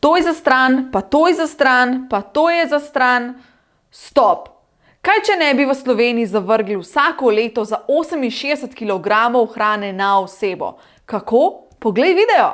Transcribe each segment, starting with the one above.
to je za stran, pa to je za stran, pa to je za stran. Stop! Kaj, če ne bi v Sloveniji zavrgli vsako leto za 68 kg hrane na osebo? Kako? Poglej video!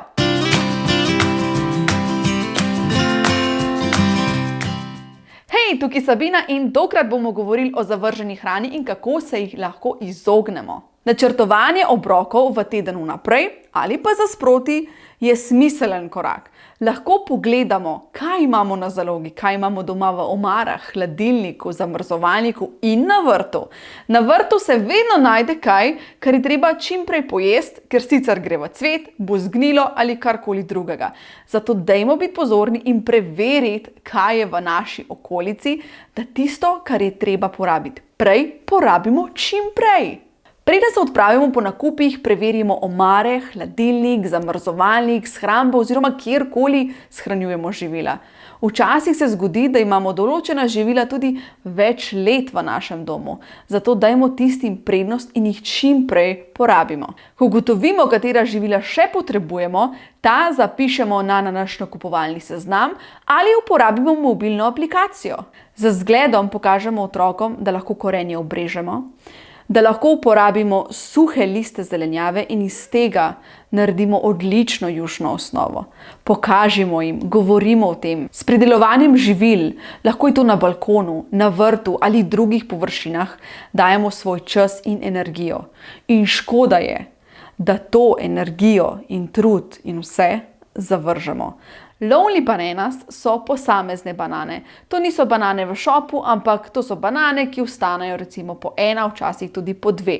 Hej, tukaj Sabina in tokrat bomo govorili o zavrženi hrani in kako se jih lahko izognemo. Načrtovanje obrokov v teden vnaprej ali pa za sproti je smiselen korak. Lahko pogledamo, kaj imamo na zalogi, kaj imamo doma v omarah, hladilniku, zamrzovalniku in na vrtu. Na vrtu se vedno najde kaj, kar je treba čim prej pojesti, ker sicer gre v cvet, bo zgnilo ali karkoli drugega. Zato dajmo biti pozorni in preveriti, kaj je v naši okolici, da tisto, kar je treba porabiti prej, porabimo čim prej. Preden se odpravimo po nakupih, preverimo omare, hladilnik, zamrzovalnik, shrambo oziroma kjerkoli shranjujemo živila. Včasih se zgodi, da imamo določena živila tudi več let v našem domu, zato dajmo tistim prednost in jih čim prej porabimo. Ko ugotovimo, katera živila še potrebujemo, ta zapišemo na naš nakupovalni seznam ali uporabimo mobilno aplikacijo. Z zgledom pokažemo otrokom, da lahko korenje obrežemo, da lahko uporabimo suhe liste zelenjave in iz tega naredimo odlično jušno osnovo. Pokažimo jim, govorimo o tem. S pridelovanjem živil, lahko je to na balkonu, na vrtu ali drugih površinah, dajemo svoj čas in energijo. In škoda je, da to energijo in trud in vse zavržemo. Lonely bananas so posamezne banane. To niso banane v šopu, ampak to so banane, ki vstanejo recimo po ena, včasih tudi po dve.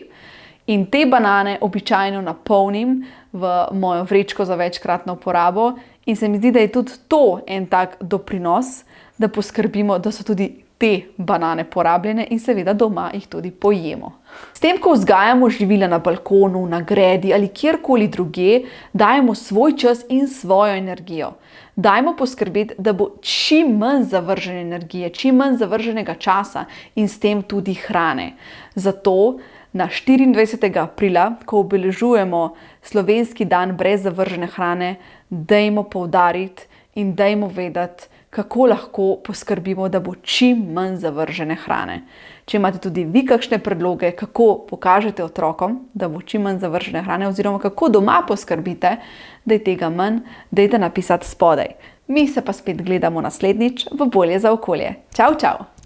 In te banane običajno napolnim v mojo vrečko za večkratno uporabo in se mi zdi, da je tudi to en tak doprinos, da poskrbimo, da so tudi te banane porabljene in seveda doma jih tudi pojemo. S tem, ko vzgajamo živila na balkonu, na gredi ali kjerkoli druge, dajemo svoj čas in svojo energijo. Dajmo poskrbeti, da bo čim manj zavržene energije, čim manj zavrženega časa in s tem tudi hrane. Zato na 24. aprila, ko obeležujemo slovenski dan brez zavržene hrane, dajmo poudariti in dajmo vedeti, kako lahko poskrbimo, da bo čim manj zavržene hrane. Če imate tudi vi kakšne predloge, kako pokažete otrokom, da bo čim manj zavržene hrane, oziroma kako doma poskrbite, da je tega manj, dajte napisati spodaj. Mi se pa spet gledamo naslednjič v bolje za okolje. Čau, čau!